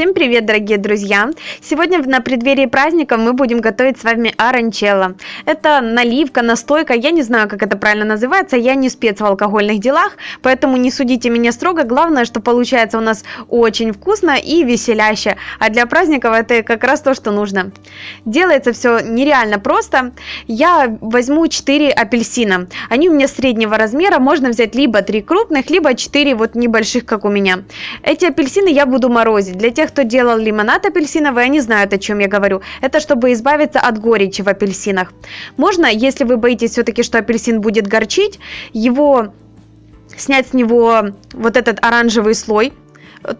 Всем привет, дорогие друзья! Сегодня на преддверии праздника мы будем готовить с вами оранчелло. Это наливка, настойка, я не знаю, как это правильно называется, я не спец в алкогольных делах, поэтому не судите меня строго. Главное, что получается у нас очень вкусно и веселяще, а для праздников это как раз то, что нужно. Делается все нереально просто. Я возьму 4 апельсина. Они у меня среднего размера, можно взять либо 3 крупных, либо 4 вот небольших, как у меня. Эти апельсины я буду морозить. Для тех, кто делал лимонад апельсиновый, они знают, о чем я говорю. Это чтобы избавиться от горечи в апельсинах. Можно, если вы боитесь все-таки, что апельсин будет горчить, его снять с него вот этот оранжевый слой,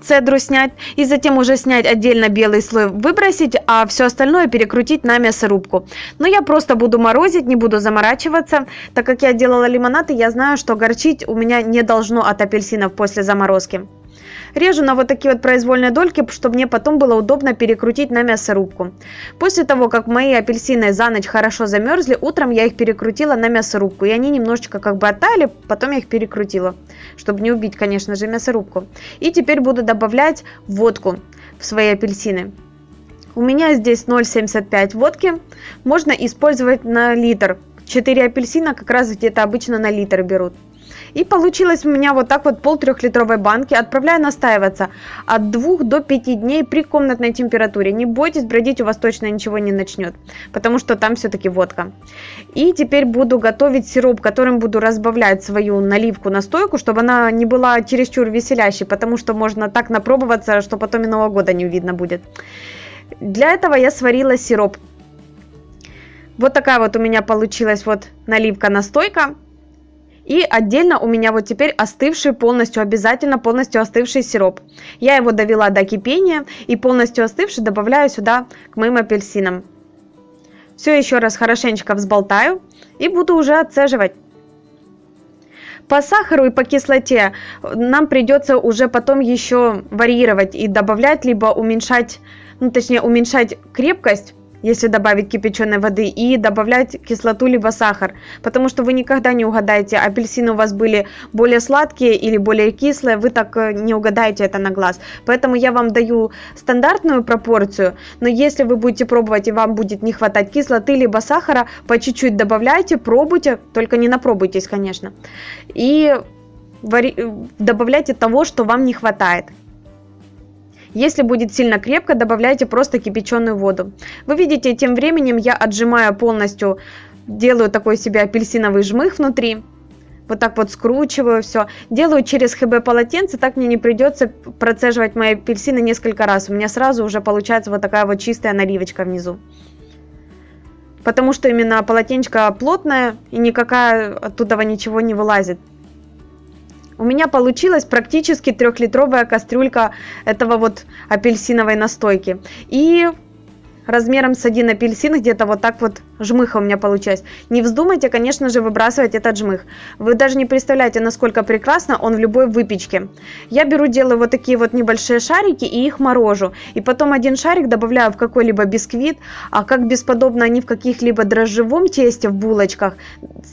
цедру снять и затем уже снять отдельно белый слой выбросить а все остальное перекрутить на мясорубку но я просто буду морозить не буду заморачиваться так как я делала лимонад и я знаю что горчить у меня не должно от апельсинов после заморозки Режу на вот такие вот произвольные дольки, чтобы мне потом было удобно перекрутить на мясорубку. После того, как мои апельсины за ночь хорошо замерзли, утром я их перекрутила на мясорубку. И они немножечко как бы оттали, потом я их перекрутила, чтобы не убить, конечно же, мясорубку. И теперь буду добавлять водку в свои апельсины. У меня здесь 0,75 водки. Можно использовать на литр. 4 апельсина как раз где-то обычно на литр берут. И получилось у меня вот так вот пол трехлитровой банки. Отправляю настаиваться от 2 до 5 дней при комнатной температуре. Не бойтесь, бродить у вас точно ничего не начнет, потому что там все-таки водка. И теперь буду готовить сироп, которым буду разбавлять свою наливку настойку, чтобы она не была чересчур веселящей, потому что можно так напробоваться, что потом и Нового года не видно будет. Для этого я сварила сироп. Вот такая вот у меня получилась вот наливка-настойка. И отдельно у меня вот теперь остывший полностью, обязательно полностью остывший сироп. Я его довела до кипения и полностью остывший добавляю сюда к моим апельсинам. Все еще раз хорошенечко взболтаю и буду уже отцеживать. По сахару и по кислоте нам придется уже потом еще варьировать и добавлять, либо уменьшать, ну точнее уменьшать крепкость если добавить кипяченой воды, и добавлять кислоту либо сахар, потому что вы никогда не угадаете, апельсины у вас были более сладкие или более кислые, вы так э, не угадаете это на глаз. Поэтому я вам даю стандартную пропорцию, но если вы будете пробовать и вам будет не хватать кислоты либо сахара, по чуть-чуть добавляйте, пробуйте, только не напробуйтесь, конечно. И добавляйте того, что вам не хватает. Если будет сильно крепко, добавляйте просто кипяченую воду. Вы видите, тем временем я отжимаю полностью, делаю такой себе апельсиновый жмых внутри. Вот так вот скручиваю все. Делаю через ХБ полотенце, так мне не придется процеживать мои апельсины несколько раз. У меня сразу уже получается вот такая вот чистая наливочка внизу. Потому что именно полотенечко плотное и никакая оттуда ничего не вылазит. У меня получилась практически трехлитровая кастрюлька этого вот апельсиновой настойки. И размером с один апельсин, где-то вот так вот жмыха у меня получилось. Не вздумайте, конечно же, выбрасывать этот жмых. Вы даже не представляете, насколько прекрасно он в любой выпечке. Я беру, делаю вот такие вот небольшие шарики и их морожу. И потом один шарик добавляю в какой-либо бисквит, а как бесподобно они в каких-либо дрожжевом тесте в булочках.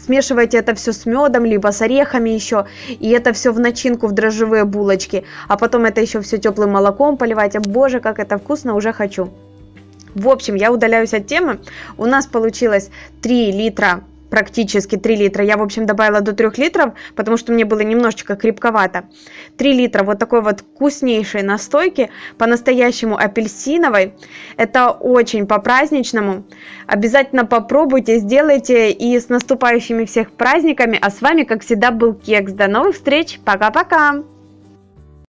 Смешивайте это все с медом, либо с орехами еще. И это все в начинку в дрожжевые булочки. А потом это еще все теплым молоком поливайте. Боже, как это вкусно, уже хочу. В общем, я удаляюсь от темы. У нас получилось 3 литра практически 3 литра. Я, в общем, добавила до 3 литров, потому что мне было немножечко крепковато. 3 литра вот такой вот вкуснейшей настойки, по-настоящему апельсиновой. Это очень по-праздничному. Обязательно попробуйте, сделайте и с наступающими всех праздниками. А с вами, как всегда, был Кекс. До новых встреч. Пока-пока.